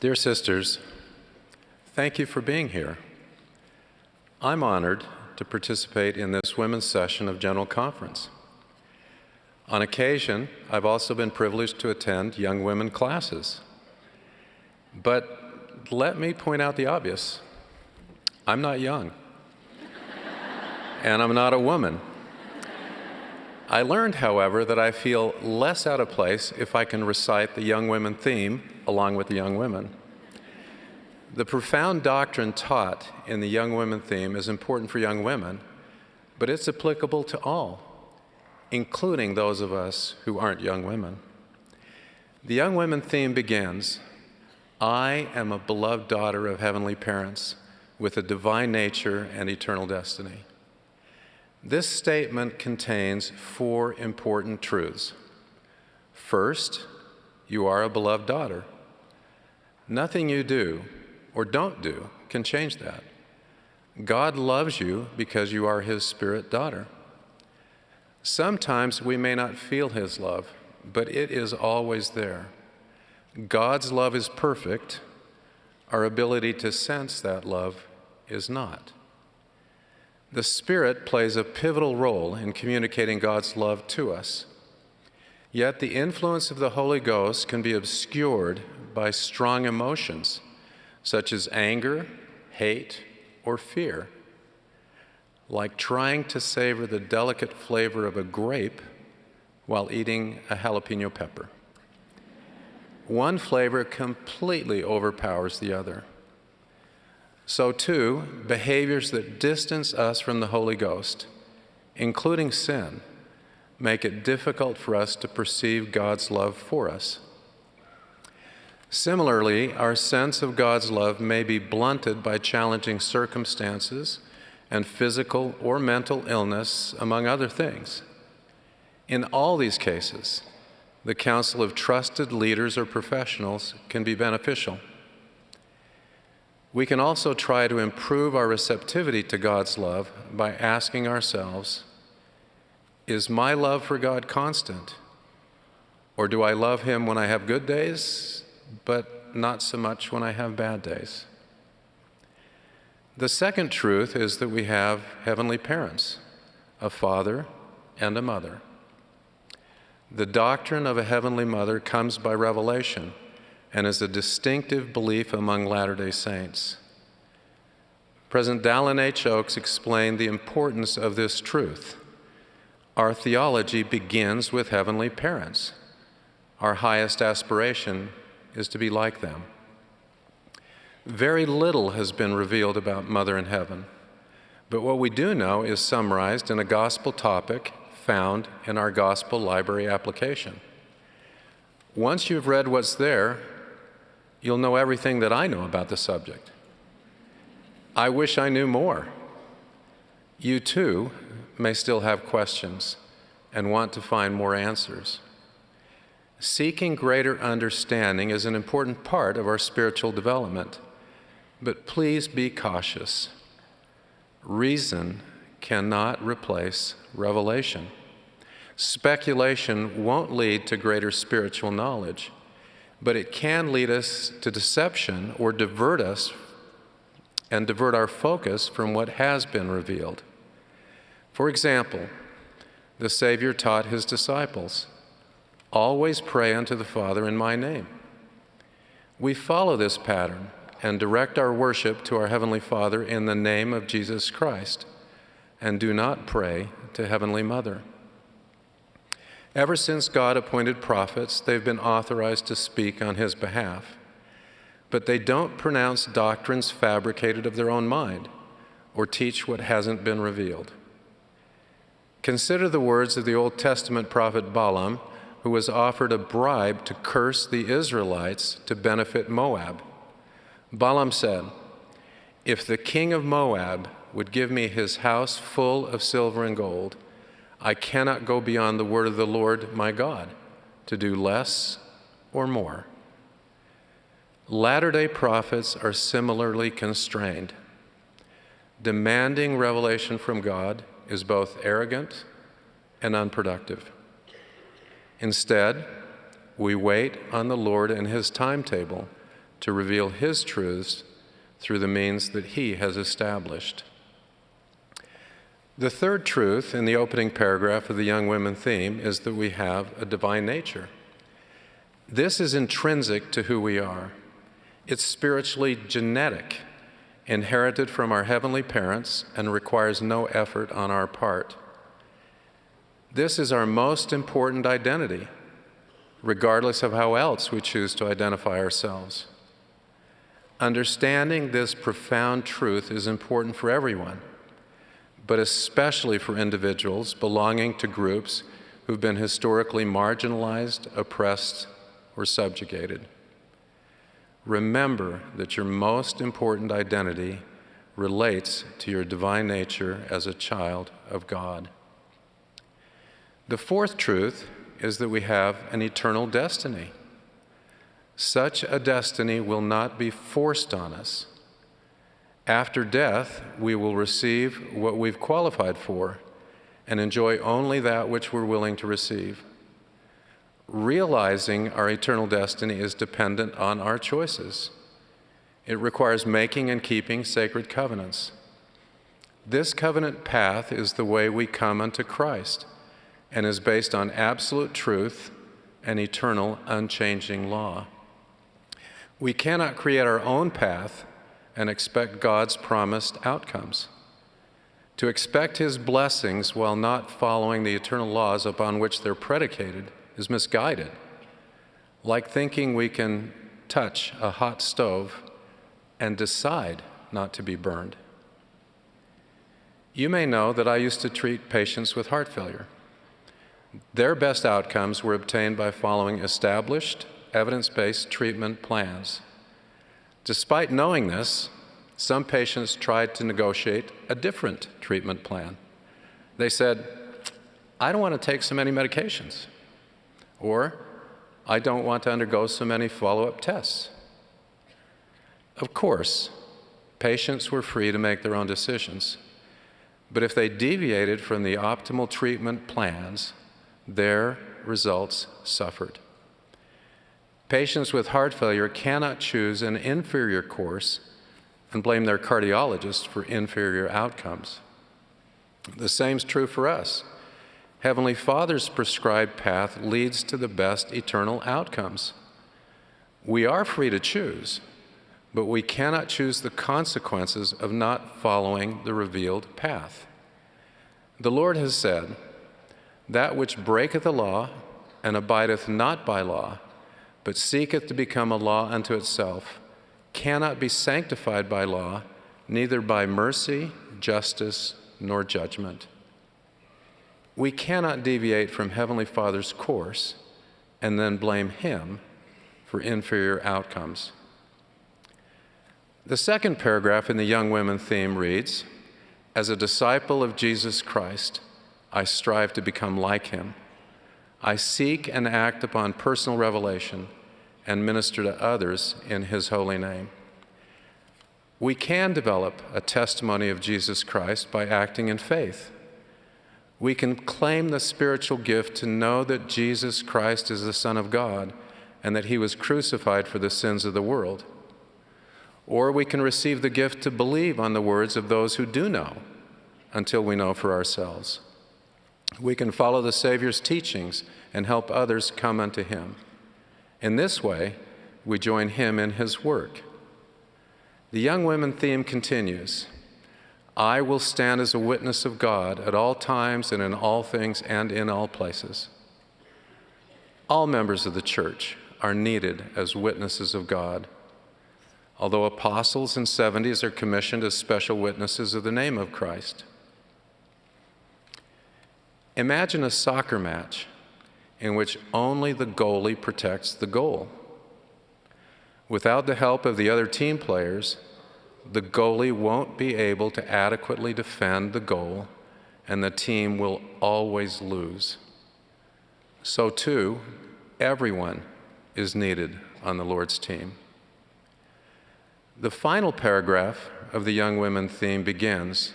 Dear sisters, thank you for being here. I'm honored to participate in this women's session of General Conference. On occasion, I've also been privileged to attend young women classes. But let me point out the obvious. I'm not young, and I'm not a woman. I learned, however, that I feel less out of place if I can recite the young women theme along with the young women. The profound doctrine taught in the young women theme is important for young women, but it's applicable to all, including those of us who aren't young women. The young women theme begins I am a beloved daughter of heavenly parents with a divine nature and eternal destiny. This statement contains four important truths. First, you are a beloved daughter. Nothing you do or don't do can change that. God loves you because you are His spirit daughter. Sometimes we may not feel His love, but it is always there. God's love is perfect. Our ability to sense that love is not. The Spirit plays a pivotal role in communicating God's love to us. Yet the influence of the Holy Ghost can be obscured by strong emotions, such as anger, hate, or fear. Like trying to savor the delicate flavor of a grape while eating a jalapeno pepper. One flavor completely overpowers the other. So, too, behaviors that distance us from the Holy Ghost, including sin, make it difficult for us to perceive God's love for us. Similarly, our sense of God's love may be blunted by challenging circumstances and physical or mental illness, among other things. In all these cases, the counsel of trusted leaders or professionals can be beneficial. We can also try to improve our receptivity to God's love by asking ourselves Is my love for God constant? Or do I love Him when I have good days, but not so much when I have bad days? The second truth is that we have heavenly parents, a father and a mother. The doctrine of a heavenly mother comes by revelation and is a distinctive belief among Latter day Saints. President Dallin H. Oaks explained the importance of this truth. Our theology begins with heavenly parents. Our highest aspiration is to be like them. Very little has been revealed about Mother in Heaven, but what we do know is summarized in a gospel topic found in our gospel library application. Once you've read what's there, you'll know everything that I know about the subject. I wish I knew more. You too may still have questions and want to find more answers. Seeking greater understanding is an important part of our spiritual development, but please be cautious. Reason cannot replace revelation. Speculation won't lead to greater spiritual knowledge but it can lead us to deception or divert us and divert our focus from what has been revealed. For example, the Savior taught his disciples, Always pray unto the Father in my name. We follow this pattern and direct our worship to our Heavenly Father in the name of Jesus Christ, and do not pray to Heavenly Mother. Ever since God appointed prophets, they've been authorized to speak on his behalf. But they don't pronounce doctrines fabricated of their own mind or teach what hasn't been revealed. Consider the words of the Old Testament prophet Balaam, who was offered a bribe to curse the Israelites to benefit Moab. Balaam said, If the king of Moab would give me his house full of silver and gold, I cannot go beyond the word of the Lord my God to do less or more. Latter day prophets are similarly constrained. Demanding revelation from God is both arrogant and unproductive. Instead, we wait on the Lord and His timetable to reveal His truths through the means that He has established. The third truth in the opening paragraph of the Young Women theme is that we have a divine nature. This is intrinsic to who we are. It's spiritually genetic, inherited from our heavenly parents, and requires no effort on our part. This is our most important identity, regardless of how else we choose to identify ourselves. Understanding this profound truth is important for everyone, but especially for individuals belonging to groups who've been historically marginalized, oppressed, or subjugated. Remember that your most important identity relates to your divine nature as a child of God. The fourth truth is that we have an eternal destiny. Such a destiny will not be forced on us. After death, we will receive what we've qualified for and enjoy only that which we're willing to receive. Realizing our eternal destiny is dependent on our choices. It requires making and keeping sacred covenants. This covenant path is the way we come unto Christ and is based on absolute truth and eternal, unchanging law. We cannot create our own path and expect God's promised outcomes. To expect His blessings while not following the eternal laws upon which they're predicated is misguided, like thinking we can touch a hot stove and decide not to be burned. You may know that I used to treat patients with heart failure. Their best outcomes were obtained by following established evidence-based treatment plans. Despite knowing this, some patients tried to negotiate a different treatment plan. They said, I don't want to take so many medications, or I don't want to undergo so many follow-up tests. Of course, patients were free to make their own decisions, but if they deviated from the optimal treatment plans, their results suffered. Patients with heart failure cannot choose an inferior course and blame their cardiologist for inferior outcomes. The same is true for us. Heavenly Father's prescribed path leads to the best eternal outcomes. We are free to choose, but we cannot choose the consequences of not following the revealed path. The Lord has said, That which breaketh the law and abideth not by law, but seeketh to become a law unto itself, cannot be sanctified by law, neither by mercy, justice, nor judgment. We cannot deviate from Heavenly Father's course and then blame Him for inferior outcomes. The second paragraph in the Young Women theme reads As a disciple of Jesus Christ, I strive to become like Him. I seek and act upon personal revelation and minister to others in His holy name. We can develop a testimony of Jesus Christ by acting in faith. We can claim the spiritual gift to know that Jesus Christ is the Son of God and that He was crucified for the sins of the world. Or we can receive the gift to believe on the words of those who do know until we know for ourselves. We can follow the Savior's teachings and help others come unto Him. In this way, we join Him in His work. The Young Women theme continues I will stand as a witness of God at all times and in all things and in all places. All members of the church are needed as witnesses of God. Although apostles and 70s are commissioned as special witnesses of the name of Christ. Imagine a soccer match in which only the goalie protects the goal. Without the help of the other team players, the goalie won't be able to adequately defend the goal, and the team will always lose. So, too, everyone is needed on the Lord's team. The final paragraph of the Young Women theme begins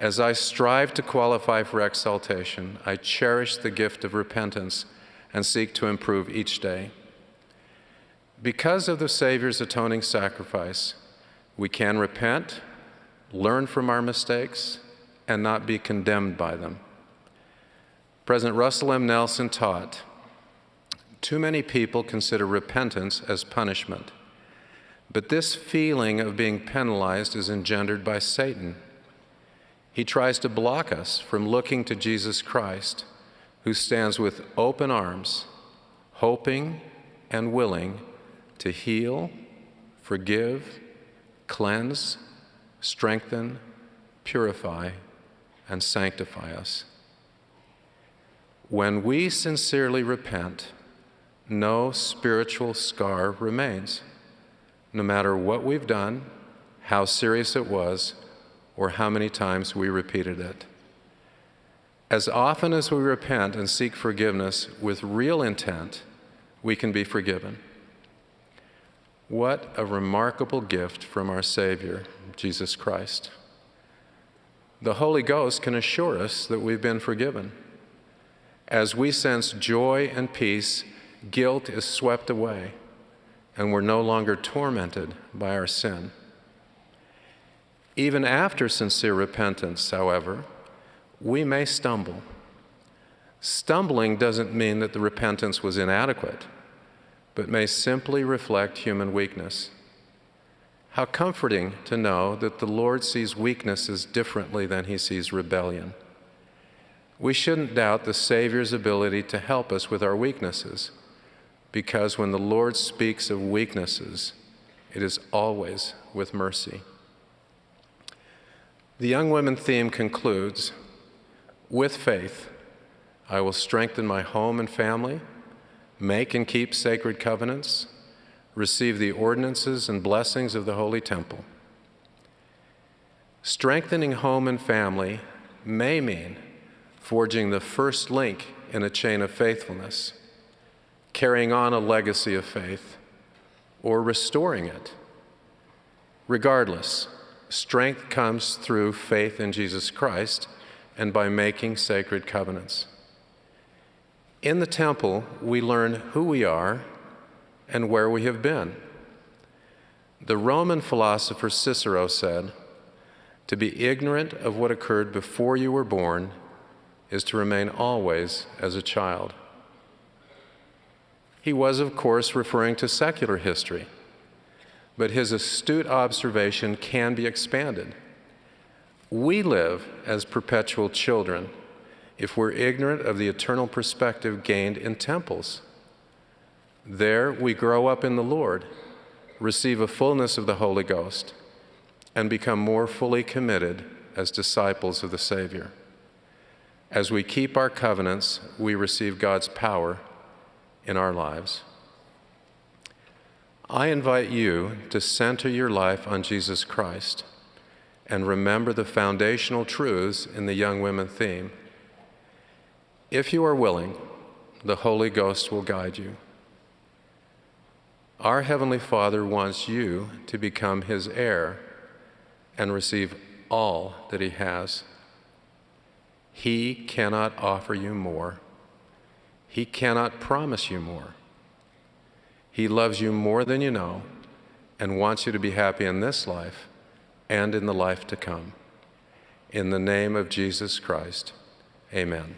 as I strive to qualify for exaltation, I cherish the gift of repentance and seek to improve each day. Because of the Savior's atoning sacrifice, we can repent, learn from our mistakes, and not be condemned by them. President Russell M. Nelson taught too many people consider repentance as punishment, but this feeling of being penalized is engendered by Satan. He tries to block us from looking to Jesus Christ, who stands with open arms, hoping and willing to heal, forgive, cleanse, strengthen, purify, and sanctify us. When we sincerely repent, no spiritual scar remains, no matter what we've done, how serious it was, or how many times we repeated it. As often as we repent and seek forgiveness with real intent, we can be forgiven. What a remarkable gift from our Savior, Jesus Christ. The Holy Ghost can assure us that we've been forgiven. As we sense joy and peace, guilt is swept away, and we're no longer tormented by our sin. Even after sincere repentance, however, we may stumble. Stumbling doesn't mean that the repentance was inadequate but may simply reflect human weakness. How comforting to know that the Lord sees weaknesses differently than he sees rebellion. We shouldn't doubt the Savior's ability to help us with our weaknesses, because when the Lord speaks of weaknesses, it is always with mercy. The young women theme concludes With faith, I will strengthen my home and family make and keep sacred covenants, receive the ordinances and blessings of the Holy Temple. Strengthening home and family may mean forging the first link in a chain of faithfulness, carrying on a legacy of faith, or restoring it. Regardless, strength comes through faith in Jesus Christ and by making sacred covenants. In the temple, we learn who we are and where we have been. The Roman philosopher Cicero said, To be ignorant of what occurred before you were born is to remain always as a child. He was, of course, referring to secular history, but his astute observation can be expanded. We live as perpetual children if we're ignorant of the eternal perspective gained in temples. There we grow up in the Lord, receive a fullness of the Holy Ghost, and become more fully committed as disciples of the Savior. As we keep our covenants, we receive God's power in our lives. I invite you to center your life on Jesus Christ and remember the foundational truths in the young women theme. If you are willing, the Holy Ghost will guide you. Our Heavenly Father wants you to become His heir and receive all that He has. He cannot offer you more. He cannot promise you more. He loves you more than you know and wants you to be happy in this life and in the life to come. In the name of Jesus Christ, amen.